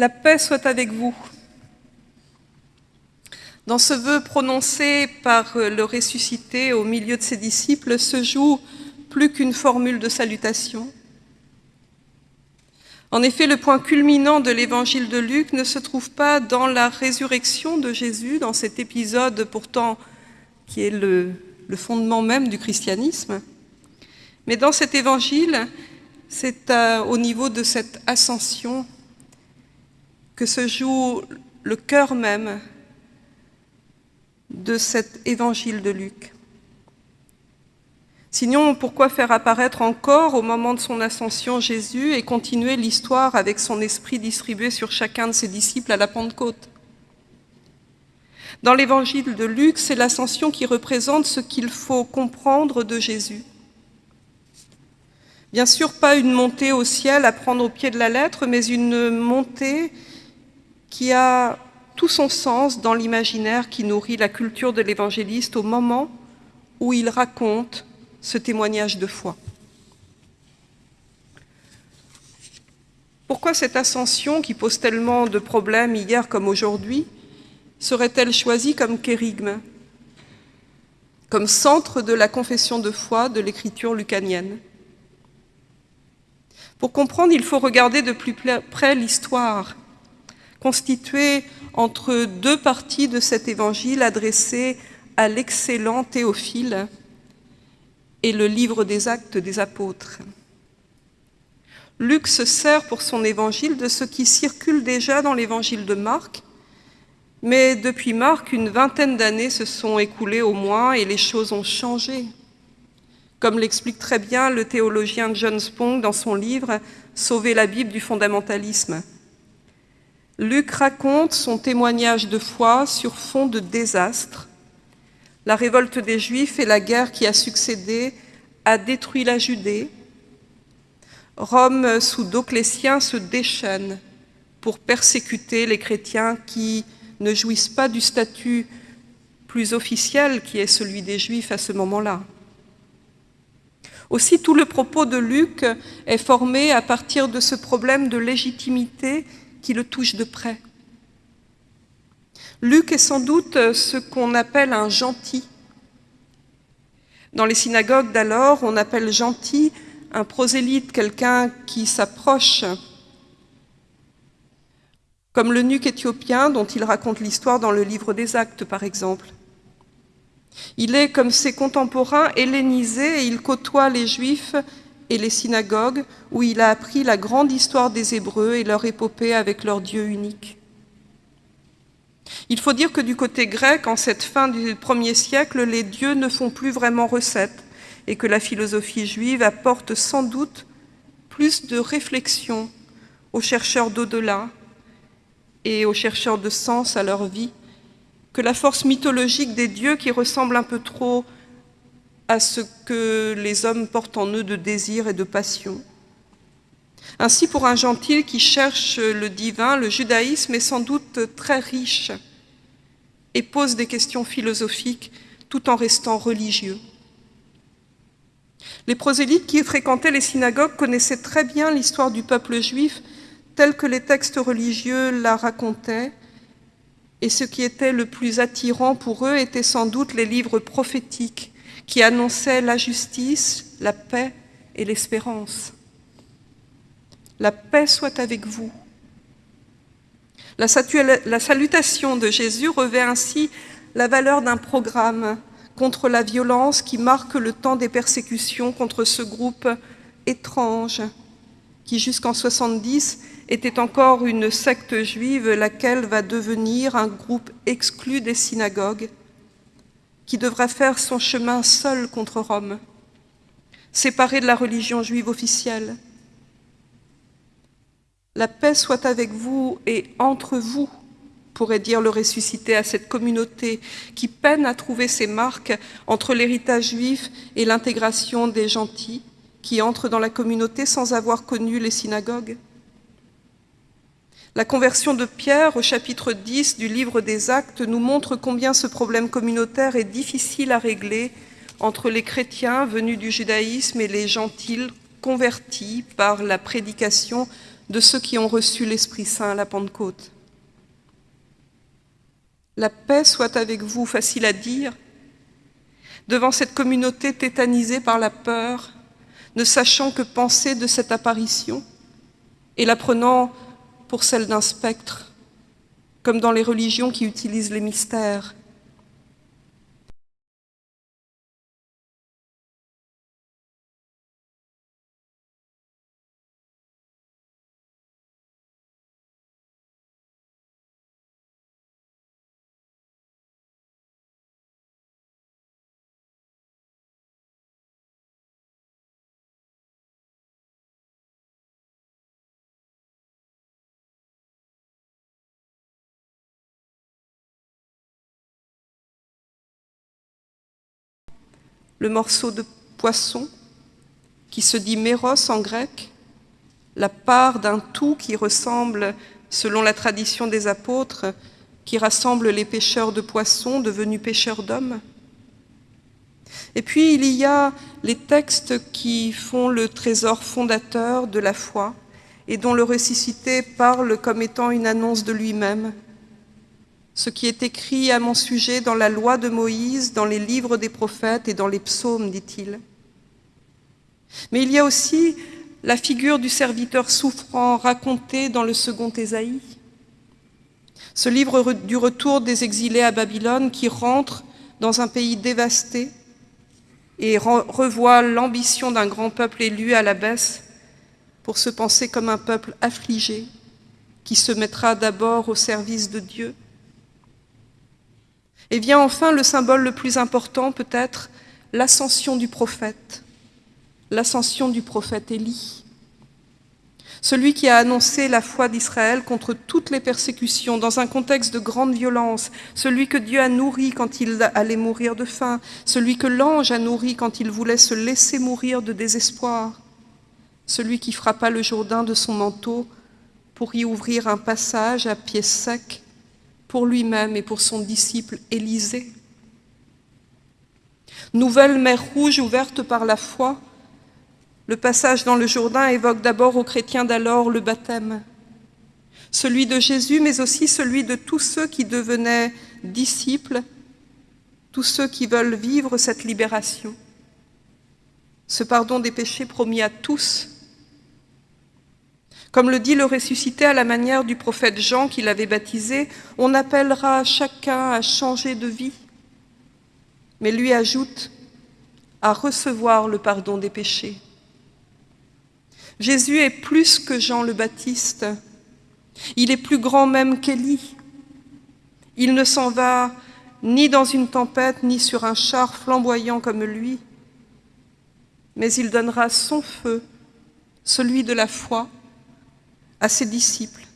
La paix soit avec vous. Dans ce vœu prononcé par le ressuscité au milieu de ses disciples se joue plus qu'une formule de salutation. En effet, le point culminant de l'évangile de Luc ne se trouve pas dans la résurrection de Jésus, dans cet épisode pourtant qui est le, le fondement même du christianisme, mais dans cet évangile, c'est au niveau de cette ascension que se joue le cœur même de cet évangile de Luc. Sinon, pourquoi faire apparaître encore au moment de son ascension Jésus et continuer l'histoire avec son esprit distribué sur chacun de ses disciples à la Pentecôte? Dans l'évangile de Luc, c'est l'ascension qui représente ce qu'il faut comprendre de Jésus. Bien sûr, pas une montée au ciel à prendre au pied de la lettre, mais une montée qui a tout son sens dans l'imaginaire qui nourrit la culture de l'évangéliste au moment où il raconte ce témoignage de foi. Pourquoi cette ascension qui pose tellement de problèmes hier comme aujourd'hui serait-elle choisie comme kérigme, comme centre de la confession de foi de l'écriture lucanienne? Pour comprendre, il faut regarder de plus près l'histoire, constituée entre deux parties de cet évangile adressé à l'excellent Théophile, et le livre des actes des apôtres. Luc se sert pour son évangile de ce qui circule déjà dans l'évangile de Marc, mais depuis Marc, une vingtaine d'années se sont écoulées au moins et les choses ont changé. Comme l'explique très bien le théologien John Spong dans son livre « Sauver la Bible du fondamentalisme ». Luc raconte son témoignage de foi sur fond de désastre, la révolte des Juifs et la guerre qui a succédé a détruit la Judée. Rome, sous Doclétien, se déchaîne pour persécuter les chrétiens qui ne jouissent pas du statut plus officiel qui est celui des Juifs à ce moment-là. Aussi, tout le propos de Luc est formé à partir de ce problème de légitimité qui le touche de près. Luc est sans doute ce qu'on appelle un gentil. Dans les synagogues d'alors, on appelle gentil un prosélyte, quelqu'un qui s'approche, comme le nuque éthiopien dont il raconte l'histoire dans le livre des Actes, par exemple. Il est, comme ses contemporains, hellénisé et il côtoie les Juifs et les synagogues où il a appris la grande histoire des Hébreux et leur épopée avec leur Dieu unique. Il faut dire que du côté grec, en cette fin du premier siècle, les dieux ne font plus vraiment recette et que la philosophie juive apporte sans doute plus de réflexion aux chercheurs d'au-delà et aux chercheurs de sens à leur vie que la force mythologique des dieux qui ressemble un peu trop à ce que les hommes portent en eux de désir et de passion. Ainsi, pour un gentil qui cherche le divin, le judaïsme est sans doute très riche et pose des questions philosophiques tout en restant religieux. Les prosélytes qui fréquentaient les synagogues connaissaient très bien l'histoire du peuple juif telle que les textes religieux la racontaient, et ce qui était le plus attirant pour eux était sans doute les livres prophétiques qui annonçaient la justice, la paix et l'espérance. La paix soit avec vous. La, salutation de Jésus revêt ainsi la valeur d'un programme contre la violence qui marque le temps des persécutions contre ce groupe étrange qui jusqu'en 70 était encore une secte juive, laquelle va devenir un groupe exclu des synagogues, qui devra faire son chemin seul contre Rome, séparé de la religion juive officielle. La paix soit avec vous et entre vous, pourrait dire le ressuscité à cette communauté qui peine à trouver ses marques entre l'héritage juif et l'intégration des gentils qui entrent dans la communauté sans avoir connu les synagogues. La conversion de Pierre au chapitre 10 du livre des Actes nous montre combien ce problème communautaire est difficile à régler entre les chrétiens venus du judaïsme et les gentils convertis par la prédication de ceux qui ont reçu l'Esprit Saint à la Pentecôte. La paix soit avec vous, facile à dire, devant cette communauté tétanisée par la peur, ne sachant que penser de cette apparition et la prenant pour celle d'un spectre, comme dans les religions qui utilisent les mystères. Le morceau de poisson qui se dit méros en grec, la part d'un tout qui ressemble, selon la tradition des apôtres, qui rassemble les pêcheurs de poissons devenus pêcheurs d'hommes. Et puis il y a les textes qui font le trésor fondateur de la foi et dont le ressuscité parle comme étant une annonce de lui-même, ce qui est écrit à mon sujet dans la loi de Moïse, dans les livres des prophètes et dans les psaumes, dit-il. Mais il y a aussi la figure du serviteur souffrant racontée dans le second Ésaïe. Ce livre du retour des exilés à Babylone qui rentre dans un pays dévasté et revoit l'ambition d'un grand peuple élu à la baisse pour se penser comme un peuple affligé qui se mettra d'abord au service de Dieu et vient enfin le symbole le plus important peut-être, l'ascension du prophète, l'ascension du prophète Élie. Celui qui a annoncé la foi d'Israël contre toutes les persécutions dans un contexte de grande violence, celui que Dieu a nourri quand il allait mourir de faim, celui que l'ange a nourri quand il voulait se laisser mourir de désespoir, celui qui frappa le Jourdain de son manteau pour y ouvrir un passage à pied sec pour lui-même et pour son disciple Élisée. Nouvelle mer rouge ouverte par la foi, le passage dans le Jourdain évoque d'abord aux chrétiens d'alors le baptême, celui de Jésus, mais aussi celui de tous ceux qui devenaient disciples, tous ceux qui veulent vivre cette libération. Ce pardon des péchés promis à tous comme le dit le ressuscité à la manière du prophète Jean qui l'avait baptisé, on appellera chacun à changer de vie, mais lui ajoute à recevoir le pardon des péchés. Jésus est plus que Jean le Baptiste, il est plus grand même qu'Élie. Il ne s'en va ni dans une tempête, ni sur un char flamboyant comme lui, mais il donnera son feu, celui de la foi, à ses disciples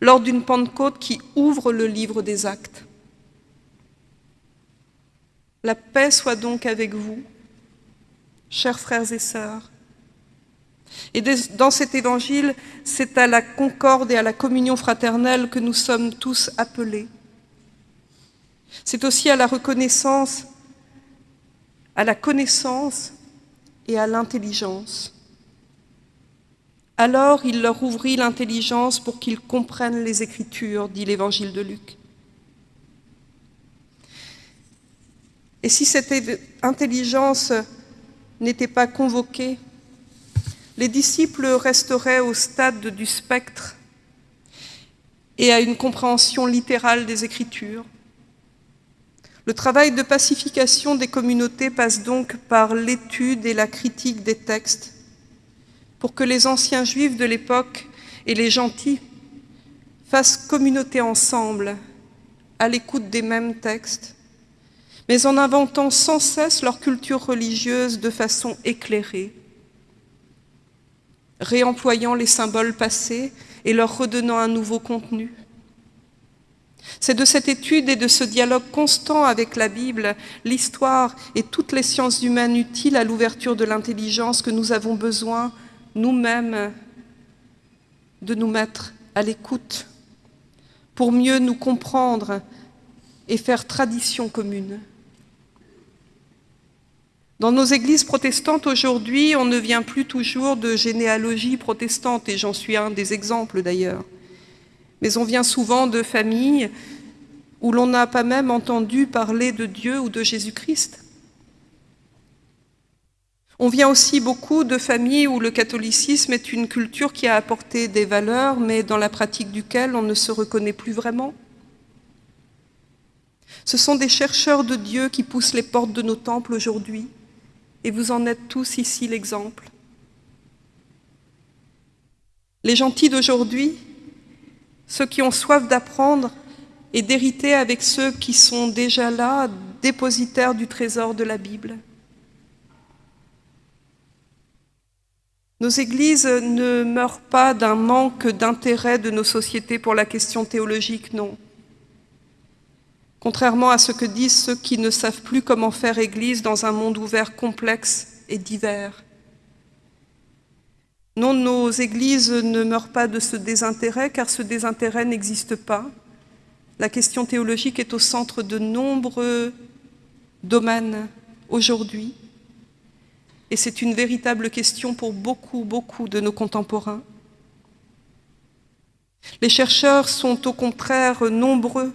lors d'une Pentecôte qui ouvre le livre des actes. La paix soit donc avec vous, chers frères et sœurs. Et dans cet évangile, c'est à la concorde et à la communion fraternelle que nous sommes tous appelés. C'est aussi à la reconnaissance, à la connaissance et à l'intelligence. Alors il leur ouvrit l'intelligence pour qu'ils comprennent les Écritures, dit l'Évangile de Luc. Et si cette intelligence n'était pas convoquée, les disciples resteraient au stade du spectre et à une compréhension littérale des Écritures. Le travail de pacification des communautés passe donc par l'étude et la critique des textes, pour que les anciens juifs de l'époque et les gentils fassent communauté ensemble, à l'écoute des mêmes textes, mais en inventant sans cesse leur culture religieuse de façon éclairée, réemployant les symboles passés et leur redonnant un nouveau contenu. C'est de cette étude et de ce dialogue constant avec la Bible, l'histoire et toutes les sciences humaines utiles à l'ouverture de l'intelligence que nous avons besoin nous-mêmes de nous mettre à l'écoute pour mieux nous comprendre et faire tradition commune. Dans nos églises protestantes aujourd'hui, on ne vient plus toujours de généalogie protestante, et j'en suis un des exemples d'ailleurs. Mais on vient souvent de familles où l'on n'a pas même entendu parler de Dieu ou de Jésus-Christ. On vient aussi beaucoup de familles où le catholicisme est une culture qui a apporté des valeurs, mais dans la pratique duquel on ne se reconnaît plus vraiment. Ce sont des chercheurs de Dieu qui poussent les portes de nos temples aujourd'hui, et vous en êtes tous ici l'exemple. Les gentils d'aujourd'hui, ceux qui ont soif d'apprendre et d'hériter avec ceux qui sont déjà là, dépositaires du trésor de la Bible. Nos églises ne meurent pas d'un manque d'intérêt de nos sociétés pour la question théologique, non. Contrairement à ce que disent ceux qui ne savent plus comment faire église dans un monde ouvert complexe et divers. Non, nos églises ne meurent pas de ce désintérêt, car ce désintérêt n'existe pas. La question théologique est au centre de nombreux domaines aujourd'hui. Et c'est une véritable question pour beaucoup, beaucoup de nos contemporains. Les chercheurs sont au contraire nombreux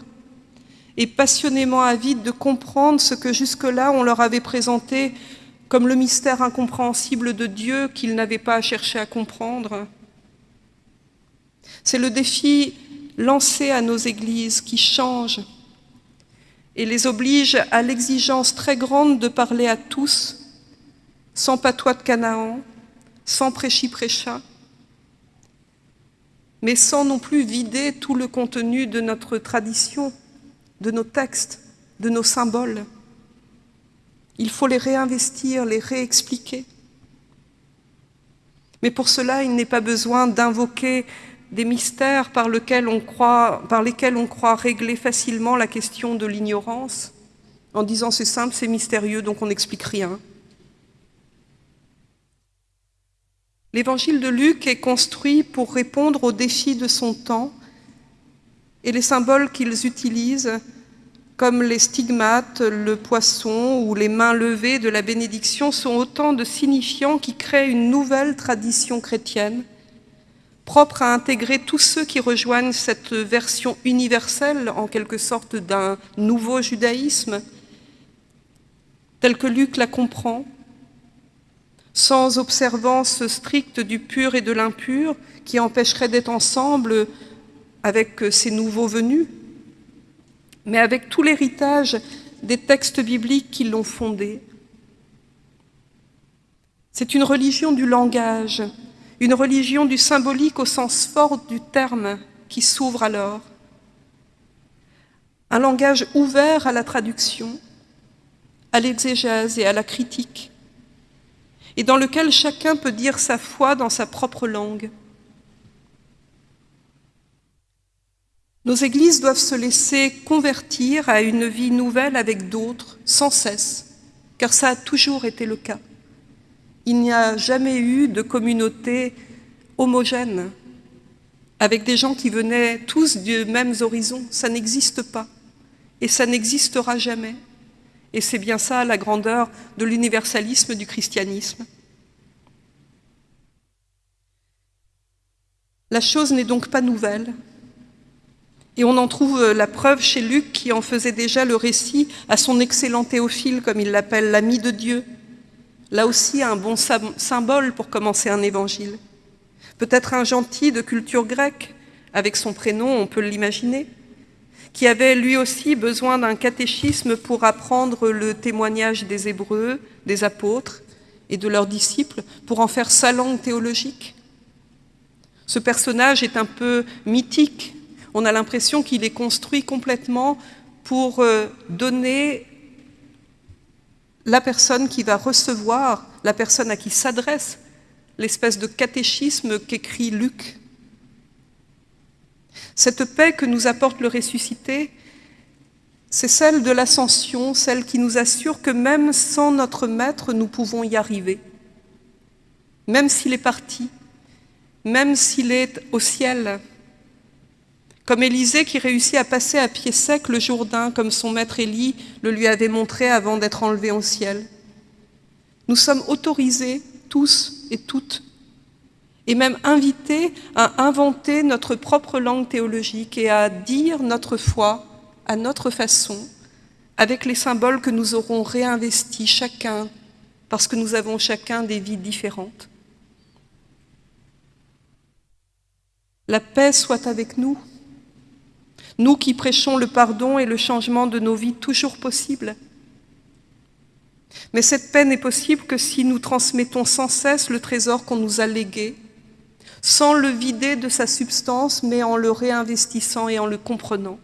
et passionnément avides de comprendre ce que jusque-là on leur avait présenté comme le mystère incompréhensible de Dieu qu'ils n'avaient pas à chercher à comprendre. C'est le défi lancé à nos églises qui change et les oblige à l'exigence très grande de parler à tous sans patois de Canaan, sans prêchi-prêcha, mais sans non plus vider tout le contenu de notre tradition, de nos textes, de nos symboles. Il faut les réinvestir, les réexpliquer. Mais pour cela, il n'est pas besoin d'invoquer des mystères par, lesquels on croit, par lesquels on croit régler facilement la question de l'ignorance, en disant c'est simple, c'est mystérieux, donc on n'explique rien. L'évangile de Luc est construit pour répondre aux défis de son temps et les symboles qu'ils utilisent, comme les stigmates, le poisson ou les mains levées de la bénédiction, sont autant de signifiants qui créent une nouvelle tradition chrétienne, propre à intégrer tous ceux qui rejoignent cette version universelle, en quelque sorte, d'un nouveau judaïsme, tel que Luc la comprend, sans observance stricte du pur et de l'impur, qui empêcherait d'être ensemble avec ces nouveaux venus, mais avec tout l'héritage des textes bibliques qui l'ont fondé. C'est une religion du langage, une religion du symbolique au sens fort du terme qui s'ouvre alors. Un langage ouvert à la traduction, à l'exégèse et à la critique, et dans lequel chacun peut dire sa foi dans sa propre langue. Nos églises doivent se laisser convertir à une vie nouvelle avec d'autres, sans cesse, car ça a toujours été le cas. Il n'y a jamais eu de communauté homogène, avec des gens qui venaient tous des mêmes horizons. Ça n'existe pas, et ça n'existera jamais. Et c'est bien ça la grandeur de l'universalisme du christianisme. La chose n'est donc pas nouvelle, et on en trouve la preuve chez Luc qui en faisait déjà le récit à son excellent Théophile, comme il l'appelle, l'ami de Dieu. Là aussi, un bon symbole pour commencer un évangile. Peut-être un gentil de culture grecque, avec son prénom, on peut l'imaginer qui avait lui aussi besoin d'un catéchisme pour apprendre le témoignage des Hébreux, des apôtres et de leurs disciples, pour en faire sa langue théologique. Ce personnage est un peu mythique. On a l'impression qu'il est construit complètement pour euh, donner la personne qui va recevoir, la personne à qui s'adresse l'espèce de catéchisme qu'écrit Luc cette paix que nous apporte le ressuscité, c'est celle de l'ascension, celle qui nous assure que même sans notre Maître, nous pouvons y arriver. Même s'il est parti, même s'il est au ciel. Comme Élisée qui réussit à passer à pied sec le Jourdain, comme son maître Élie le lui avait montré avant d'être enlevé au ciel. Nous sommes autorisés, tous et toutes, et même invités à inventer notre propre langue théologique et à dire notre foi à notre façon, avec les symboles que nous aurons réinvestis chacun, parce que nous avons chacun des vies différentes. La paix soit avec nous, nous qui prêchons le pardon et le changement de nos vies toujours possibles. Mais cette paix n'est possible que si nous transmettons sans cesse le trésor qu'on nous a légué, sans le vider de sa substance, mais en le réinvestissant et en le comprenant.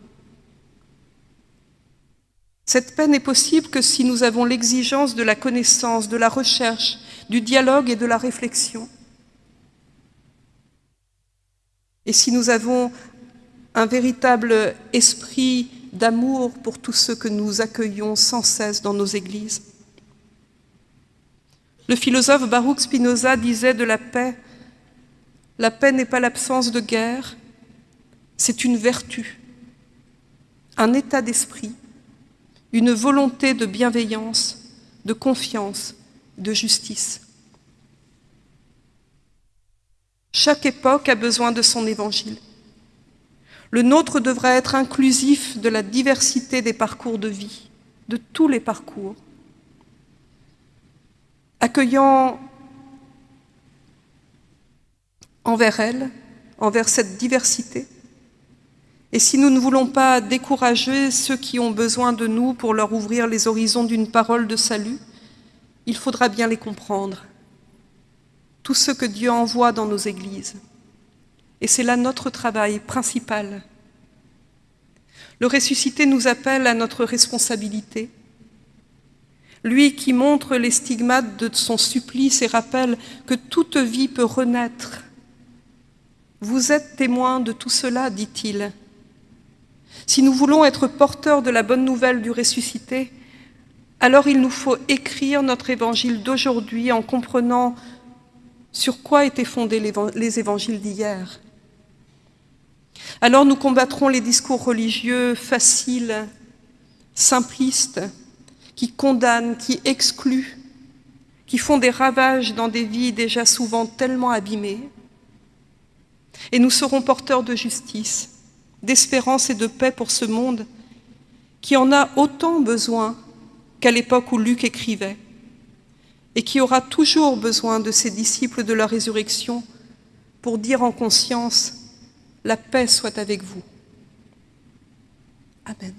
Cette paix n'est possible que si nous avons l'exigence de la connaissance, de la recherche, du dialogue et de la réflexion. Et si nous avons un véritable esprit d'amour pour tous ceux que nous accueillons sans cesse dans nos églises. Le philosophe Baruch Spinoza disait de la paix, la paix n'est pas l'absence de guerre, c'est une vertu, un état d'esprit, une volonté de bienveillance, de confiance, de justice. Chaque époque a besoin de son évangile. Le nôtre devrait être inclusif de la diversité des parcours de vie, de tous les parcours, accueillant envers elle, envers cette diversité. Et si nous ne voulons pas décourager ceux qui ont besoin de nous pour leur ouvrir les horizons d'une parole de salut, il faudra bien les comprendre, tous ceux que Dieu envoie dans nos églises. Et c'est là notre travail principal. Le ressuscité nous appelle à notre responsabilité. Lui qui montre les stigmates de son supplice et rappelle que toute vie peut renaître. Vous êtes témoin de tout cela, dit-il. Si nous voulons être porteurs de la bonne nouvelle du ressuscité, alors il nous faut écrire notre évangile d'aujourd'hui en comprenant sur quoi étaient fondés les évangiles d'hier. Alors nous combattrons les discours religieux faciles, simplistes, qui condamnent, qui excluent, qui font des ravages dans des vies déjà souvent tellement abîmées. Et nous serons porteurs de justice, d'espérance et de paix pour ce monde qui en a autant besoin qu'à l'époque où Luc écrivait et qui aura toujours besoin de ses disciples de la résurrection pour dire en conscience la paix soit avec vous. Amen.